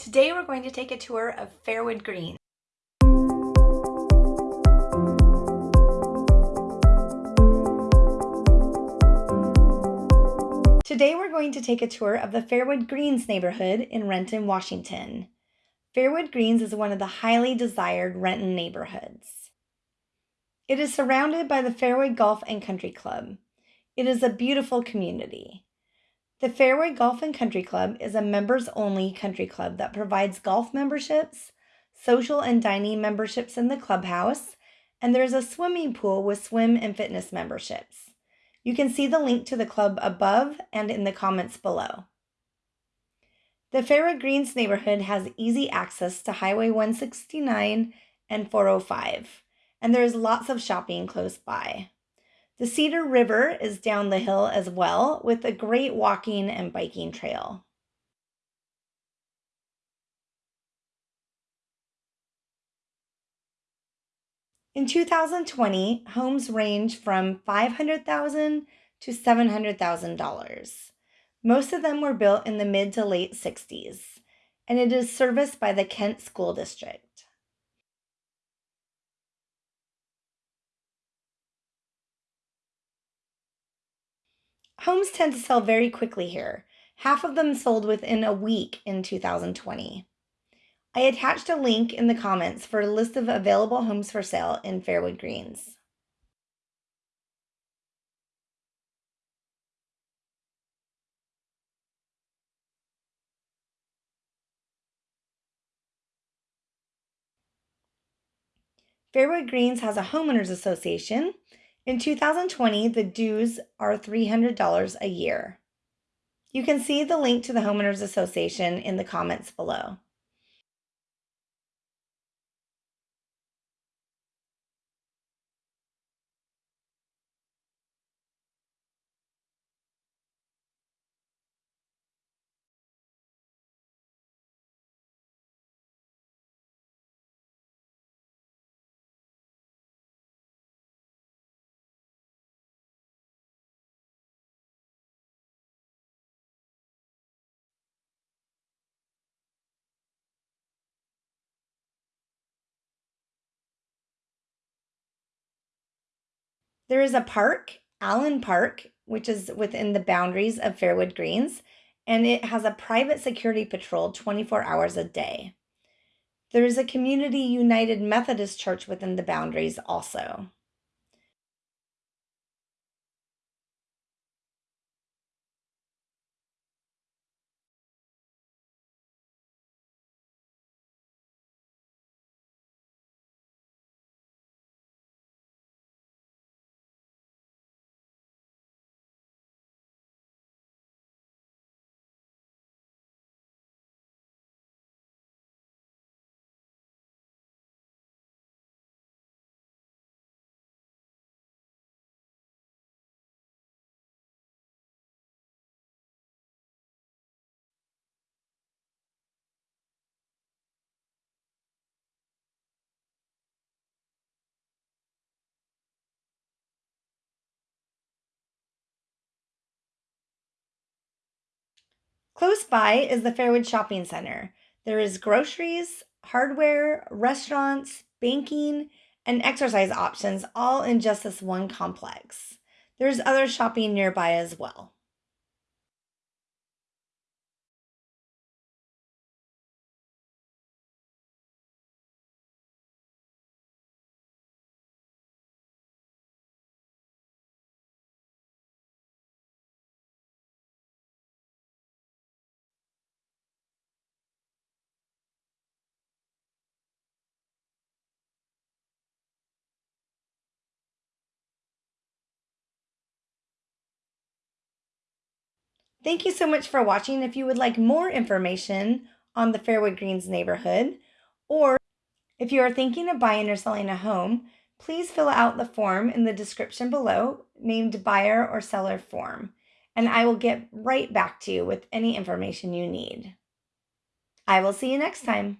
Today we're going to take a tour of Fairwood Green. Today we're going to take a tour of the Fairwood Greens neighborhood in Renton, Washington. Fairwood Greens is one of the highly desired Renton neighborhoods. It is surrounded by the Fairwood Golf and Country Club. It is a beautiful community. The Fairwood Golf and Country Club is a members only country club that provides golf memberships, social and dining memberships in the clubhouse, and there's a swimming pool with swim and fitness memberships. You can see the link to the club above and in the comments below. The Fairwood Greens neighborhood has easy access to Highway 169 and 405, and there is lots of shopping close by. The Cedar River is down the hill as well, with a great walking and biking trail. In 2020, homes range from 500,000 to $700,000. Most of them were built in the mid to late 60s, and it is serviced by the Kent School District. Homes tend to sell very quickly here. Half of them sold within a week in 2020. I attached a link in the comments for a list of available homes for sale in Fairwood Greens. Fairwood Greens has a homeowners association in 2020, the dues are $300 a year. You can see the link to the Homeowners Association in the comments below. There is a park, Allen Park, which is within the boundaries of Fairwood Greens, and it has a private security patrol 24 hours a day. There is a Community United Methodist Church within the boundaries also. Close by is the Fairwood Shopping Center. There is groceries, hardware, restaurants, banking, and exercise options all in just this one complex. There's other shopping nearby as well. Thank you so much for watching. If you would like more information on the Fairwood Greens neighborhood, or if you are thinking of buying or selling a home, please fill out the form in the description below named buyer or seller form, and I will get right back to you with any information you need. I will see you next time.